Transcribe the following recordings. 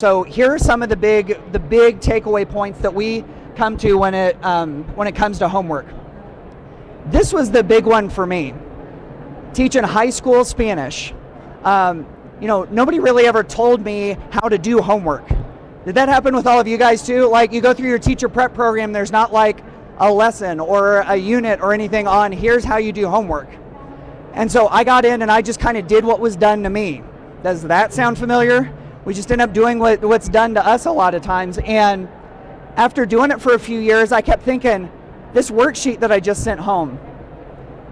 So here are some of the big the big takeaway points that we come to when it um, when it comes to homework. This was the big one for me. Teaching high school Spanish. Um, you know, nobody really ever told me how to do homework. Did that happen with all of you guys too? Like you go through your teacher prep program, there's not like a lesson or a unit or anything on here's how you do homework. And so I got in and I just kind of did what was done to me. Does that sound familiar? We just end up doing what, what's done to us a lot of times. And after doing it for a few years, I kept thinking, this worksheet that I just sent home,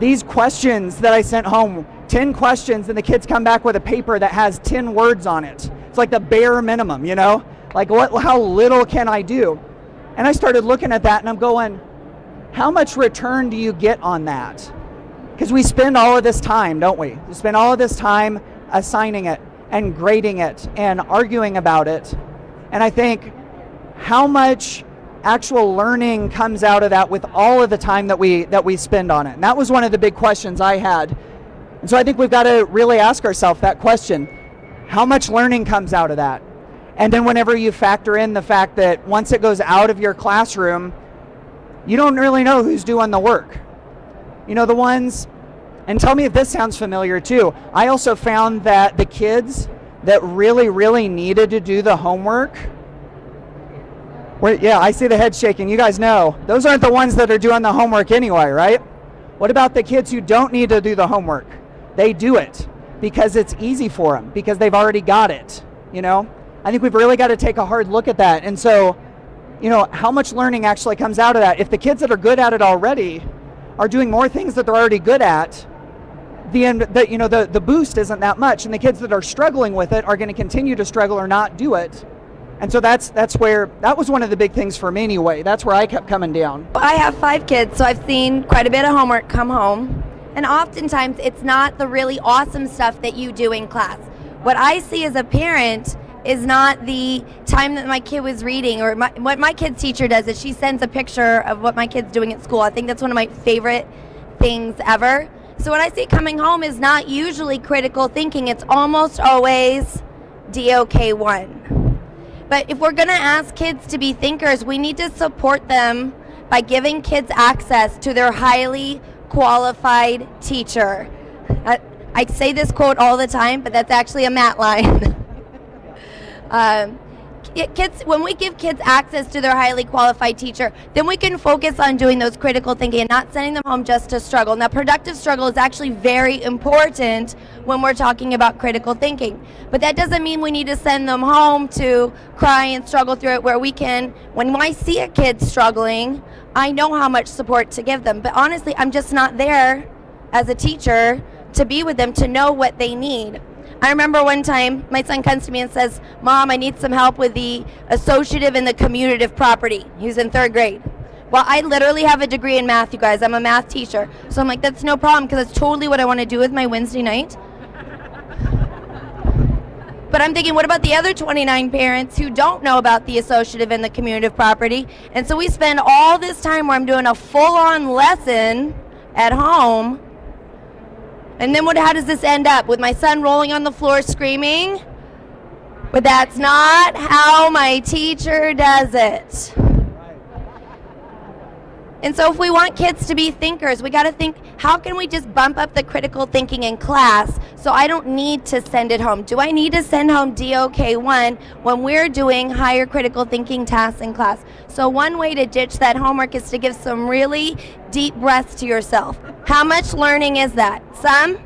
these questions that I sent home, 10 questions, and the kids come back with a paper that has 10 words on it. It's like the bare minimum, you know? Like, what, how little can I do? And I started looking at that and I'm going, how much return do you get on that? Because we spend all of this time, don't we? We spend all of this time assigning it and grading it and arguing about it. And I think how much actual learning comes out of that with all of the time that we that we spend on it. And that was one of the big questions I had. And so I think we've got to really ask ourselves that question. How much learning comes out of that? And then whenever you factor in the fact that once it goes out of your classroom, you don't really know who's doing the work. You know, the ones and tell me if this sounds familiar too. I also found that the kids that really, really needed to do the homework, where, yeah, I see the head shaking. You guys know. Those aren't the ones that are doing the homework anyway, right? What about the kids who don't need to do the homework? They do it because it's easy for them, because they've already got it, you know? I think we've really got to take a hard look at that. And so, you know, how much learning actually comes out of that? If the kids that are good at it already are doing more things that they're already good at, the end that you know the, the boost isn't that much and the kids that are struggling with it are going to continue to struggle or not do it. And so that's that's where that was one of the big things for me anyway. That's where i kept coming down. I have five kids so i've seen quite a bit of homework come home. And oftentimes it's not the really awesome stuff that you do in class. What i see as a parent is not the time that my kid was reading or my, what my kid's teacher does is she sends a picture of what my kid's doing at school. I think that's one of my favorite things ever so what I see coming home is not usually critical thinking. It's almost always DOK1. But if we're going to ask kids to be thinkers, we need to support them by giving kids access to their highly qualified teacher. I, I say this quote all the time, but that's actually a Matt line. um, kids when we give kids access to their highly qualified teacher then we can focus on doing those critical thinking and not sending them home just to struggle. Now productive struggle is actually very important when we're talking about critical thinking. But that doesn't mean we need to send them home to cry and struggle through it where we can. When i see a kid struggling i know how much support to give them. But honestly i'm just not there as a teacher to be with them to know what they need I remember one time my son comes to me and says, Mom, I need some help with the associative and the commutative property. He was in third grade. Well, I literally have a degree in math, you guys. I'm a math teacher. So I'm like, that's no problem because that's totally what I want to do with my Wednesday night. But I'm thinking, what about the other 29 parents who don't know about the associative and the commutative property? And so we spend all this time where I'm doing a full on lesson at home and then what, how does this end up? With my son rolling on the floor screaming? But that's not how my teacher does it. And so if we want kids to be thinkers, we got to think, how can we just bump up the critical thinking in class so I don't need to send it home? Do I need to send home DOK1 when we're doing higher critical thinking tasks in class? So one way to ditch that homework is to give some really deep breaths to yourself. How much learning is that? Some?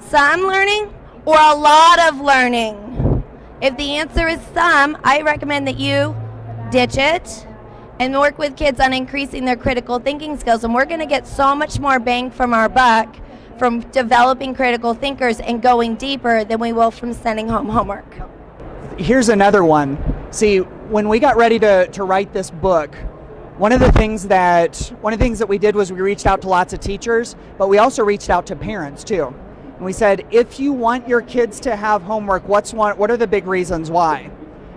Some learning? Or a lot of learning? If the answer is some, I recommend that you ditch it and work with kids on increasing their critical thinking skills. And we're going to get so much more bang from our buck from developing critical thinkers and going deeper than we will from sending home homework. Here's another one. See, when we got ready to, to write this book, one of the things that one of the things that we did was we reached out to lots of teachers, but we also reached out to parents too. And we said, if you want your kids to have homework, what's one, what are the big reasons why?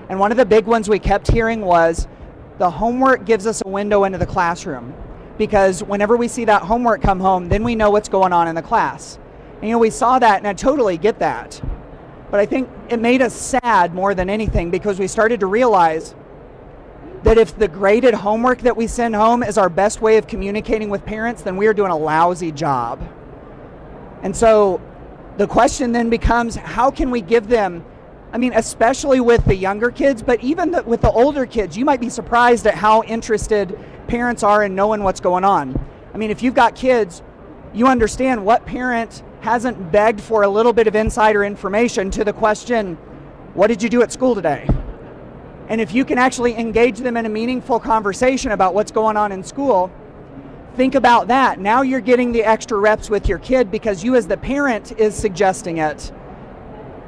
And one of the big ones we kept hearing was the homework gives us a window into the classroom because whenever we see that homework come home, then we know what's going on in the class. And you know, we saw that and I totally get that. but I think it made us sad more than anything because we started to realize that if the graded homework that we send home is our best way of communicating with parents, then we are doing a lousy job. And so the question then becomes how can we give them I mean, especially with the younger kids, but even the, with the older kids, you might be surprised at how interested parents are in knowing what's going on. I mean, if you've got kids, you understand what parent hasn't begged for a little bit of insider information to the question, What did you do at school today? And if you can actually engage them in a meaningful conversation about what's going on in school, think about that. Now you're getting the extra reps with your kid because you, as the parent, is suggesting it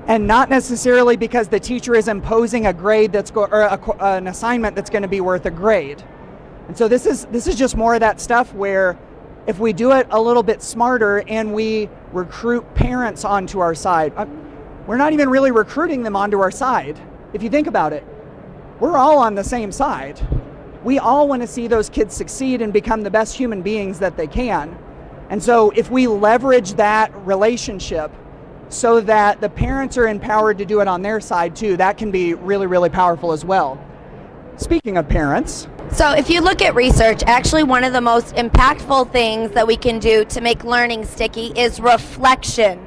and not necessarily because the teacher is imposing a grade that's go, or a, an assignment that's going to be worth a grade. And so this is this is just more of that stuff where if we do it a little bit smarter and we recruit parents onto our side, uh, we're not even really recruiting them onto our side. If you think about it, we're all on the same side. We all want to see those kids succeed and become the best human beings that they can. And so if we leverage that relationship so that the parents are empowered to do it on their side too. That can be really, really powerful as well. Speaking of parents, so, if you look at research, actually, one of the most impactful things that we can do to make learning sticky is reflection.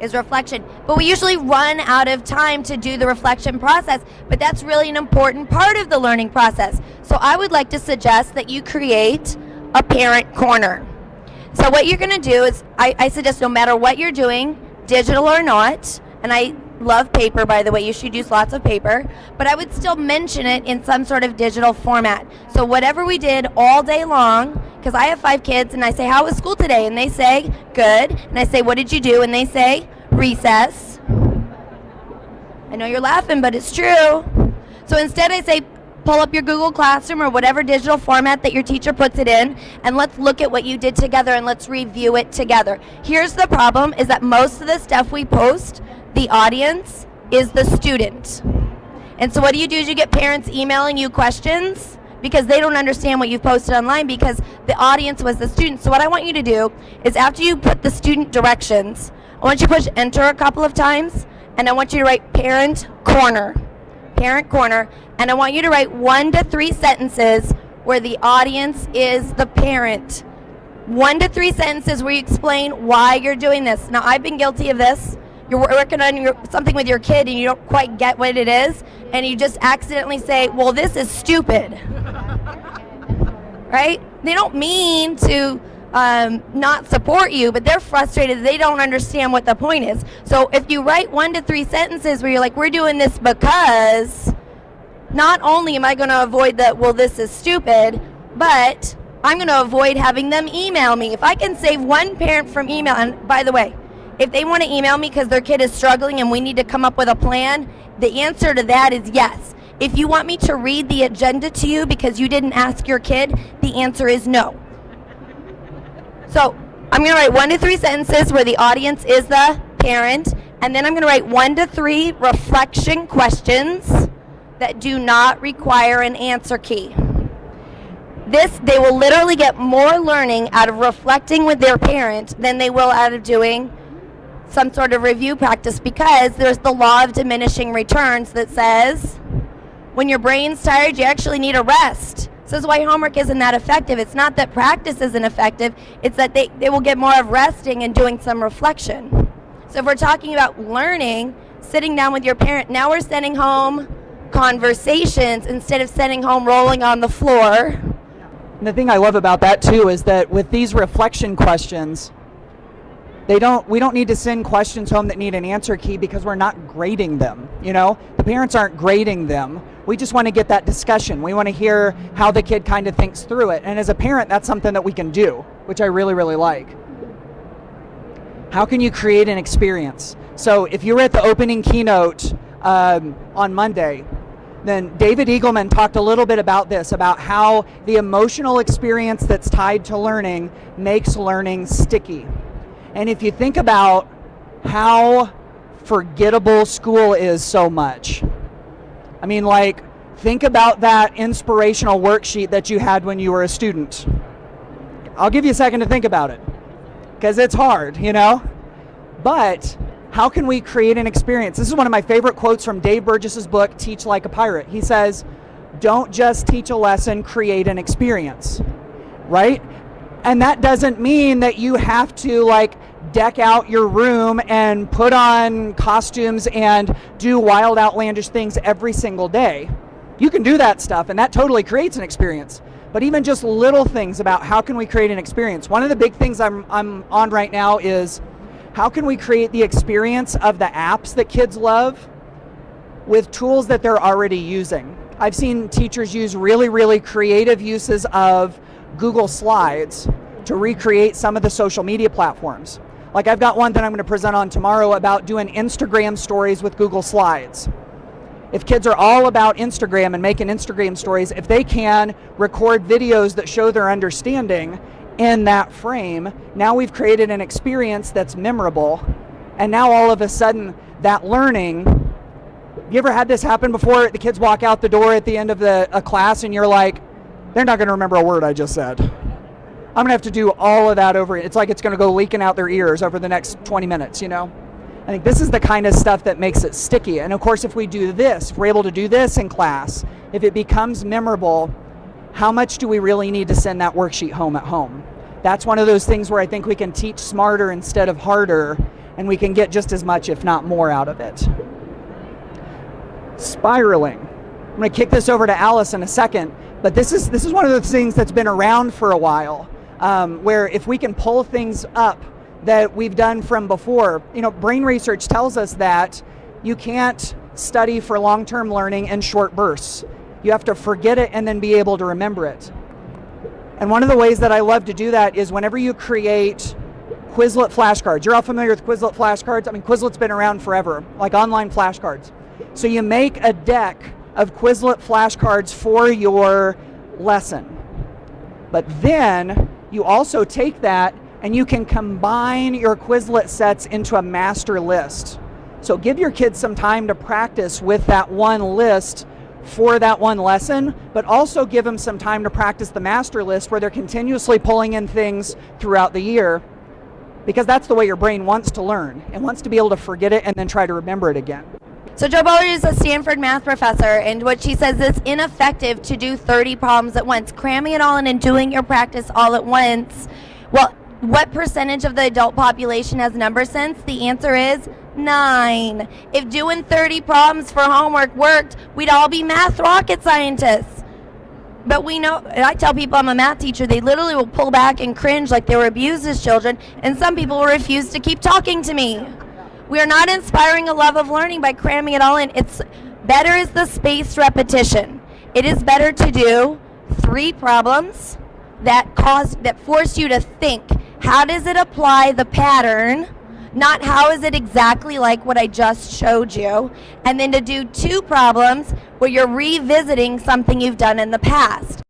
Is reflection. But we usually run out of time to do the reflection process, but that's really an important part of the learning process. So, I would like to suggest that you create a parent corner. So, what you're going to do is, I, I suggest no matter what you're doing, digital or not, and I love paper by the way, you should use lots of paper, but I would still mention it in some sort of digital format. So whatever we did all day long, because I have five kids and I say, How was school today? And they say, Good. And I say, What did you do? And they say, Recess. I know you're laughing, but it's true. So instead, I say, pull up your Google Classroom or whatever digital format that your teacher puts it in and let's look at what you did together and let's review it together. Here's the problem is that most of the stuff we post, the audience is the student. And so what do you do is you get parents emailing you questions because they don't understand what you've posted online because the audience was the student. So what I want you to do is after you put the student directions, I want you to push enter a couple of times and I want you to write parent corner parent corner, and I want you to write one to three sentences where the audience is the parent. One to three sentences where you explain why you're doing this. Now, I've been guilty of this. You're working on your, something with your kid and you don't quite get what it is, and you just accidentally say, Well, this is stupid. right? They don't mean to um, not support you, but they're frustrated. They don't understand what the point is. So if you write one to three sentences where you're like, we're doing this because not only am I going to avoid that, well, this is stupid, but I'm going to avoid having them email me. If I can save one parent from email, and by the way, if they want to email me because their kid is struggling and we need to come up with a plan, the answer to that is yes. If you want me to read the agenda to you because you didn't ask your kid, the answer is no. So I'm going to write one to three sentences where the audience is the parent, and then I'm going to write one to three reflection questions that do not require an answer key. This, they will literally get more learning out of reflecting with their parent than they will out of doing some sort of review practice because there's the law of diminishing returns that says when your brain's tired, you actually need a rest. So this is why homework isn't that effective. It's not that practice isn't effective, it's that they, they will get more of resting and doing some reflection. So if we're talking about learning, sitting down with your parent, now we're sending home conversations instead of sending home rolling on the floor. And the thing I love about that too is that with these reflection questions, they don't we don't need to send questions home that need an answer key because we're not grading them you know? The parents aren't grading them. We just want to get that discussion. We want to hear how the kid kind of thinks through it. And as a parent that's something that we can do which i really really like. How can you create an experience? So if you were at the opening keynote um, on monday then David Eagleman talked a little bit about this, about how the emotional experience that's tied to learning makes learning sticky. And if you think about how forgettable school is so much, I mean, like, think about that inspirational worksheet that you had when you were a student. I'll give you a second to think about it because it's hard, you know? But how can we create an experience? This is one of my favorite quotes from Dave Burgess's book, Teach Like a Pirate. He says, Don't just teach a lesson, create an experience, right? And that doesn't mean that you have to like deck out your room and put on costumes and do wild, outlandish things every single day. You can do that stuff, and that totally creates an experience. But even just little things about how can we create an experience. One of the big things I'm, I'm on right now is how can we create the experience of the apps that kids love with tools that they're already using? I've seen teachers use really, really creative uses of Google Slides to recreate some of the social media platforms. Like I've got one that I'm going to present on tomorrow about doing Instagram stories with Google Slides. If kids are all about Instagram and making Instagram stories, if they can record videos that show their understanding in that frame, now we've created an experience that's memorable. And now all of a sudden, that learning. You ever had this happen before? The kids walk out the door at the end of the a class, and you're like, they're not going to remember a word I just said. I'm going to have to do all of that over. It's like it's going to go leaking out their ears over the next 20 minutes, you know? I think this is the kind of stuff that makes it sticky. And of course, if we do this, if we're able to do this in class, if it becomes memorable, how much do we really need to send that worksheet home at home? That's one of those things where I think we can teach smarter instead of harder, and we can get just as much, if not more, out of it. Spiraling. I'm going to kick this over to Alice in a second, but this is this is one of the things that's been around for a while. Um, where if we can pull things up that we've done from before, you know, brain research tells us that you can't study for long-term learning in short bursts. You have to forget it and then be able to remember it. And one of the ways that I love to do that is whenever you create Quizlet flashcards. You're all familiar with Quizlet flashcards? I mean, Quizlet's been around forever, like online flashcards. So you make a deck of Quizlet flashcards for your lesson. But then you also take that and you can combine your Quizlet sets into a master list. So give your kids some time to practice with that one list for that one lesson, but also give them some time to practice the master list where they're continuously pulling in things throughout the year because that's the way your brain wants to learn. It wants to be able to forget it and then try to remember it again. So Jo Boaler is a Stanford math professor, and what she says is ineffective to do 30 problems at once. Cramming it all in and doing your practice all at once. Well, what percentage of the adult population has number sense? The answer is nine. If doing 30 problems for homework worked, we'd all be math rocket scientists. But we know, I tell people I'm a math teacher, they literally will pull back and cringe like they were abused as children, and some people will refuse to keep talking to me. We are not inspiring a love of learning by cramming it all in. It's better is the spaced repetition. It is better to do three problems that cause that force you to think how does it apply the pattern? Not how is it exactly like what I just showed you. And then to do two problems where you're revisiting something you've done in the past.